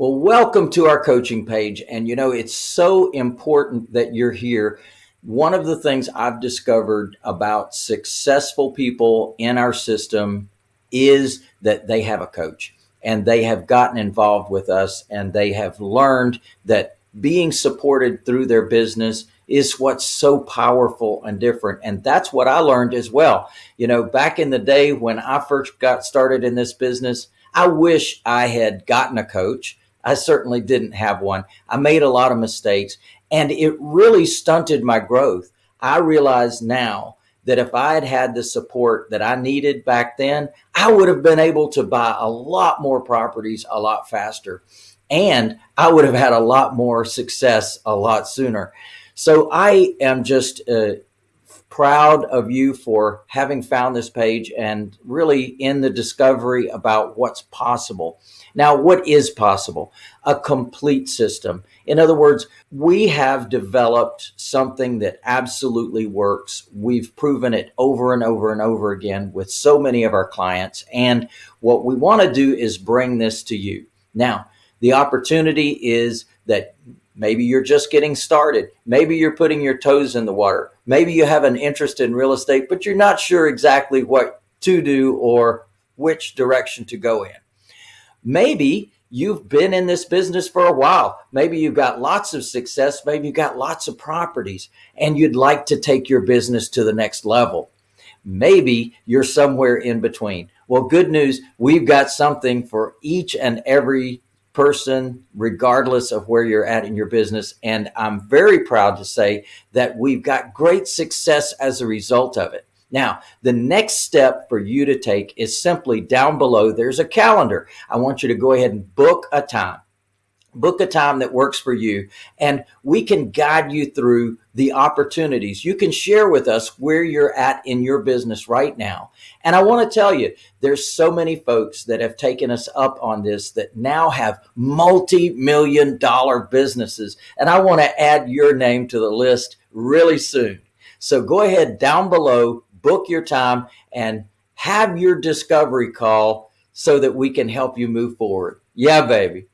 Well, welcome to our coaching page. And you know, it's so important that you're here. One of the things I've discovered about successful people in our system is that they have a coach and they have gotten involved with us and they have learned that being supported through their business is what's so powerful and different. And that's what I learned as well. You know, back in the day when I first got started in this business, I wish I had gotten a coach I certainly didn't have one. I made a lot of mistakes and it really stunted my growth. I realize now that if I had had the support that I needed back then, I would have been able to buy a lot more properties a lot faster. And I would have had a lot more success a lot sooner. So I am just uh, proud of you for having found this page and really in the discovery about what's possible. Now, what is possible? A complete system. In other words, we have developed something that absolutely works. We've proven it over and over and over again with so many of our clients. And what we want to do is bring this to you. Now, the opportunity is that Maybe you're just getting started. Maybe you're putting your toes in the water. Maybe you have an interest in real estate, but you're not sure exactly what to do or which direction to go in. Maybe you've been in this business for a while. Maybe you've got lots of success. Maybe you've got lots of properties and you'd like to take your business to the next level. Maybe you're somewhere in between. Well, good news. We've got something for each and every person, regardless of where you're at in your business. And I'm very proud to say that we've got great success as a result of it. Now, the next step for you to take is simply down below, there's a calendar. I want you to go ahead and book a time book a time that works for you and we can guide you through the opportunities. You can share with us where you're at in your business right now. And I want to tell you, there's so many folks that have taken us up on this that now have multi-million dollar businesses. And I want to add your name to the list really soon. So go ahead down below, book your time and have your discovery call so that we can help you move forward. Yeah, baby.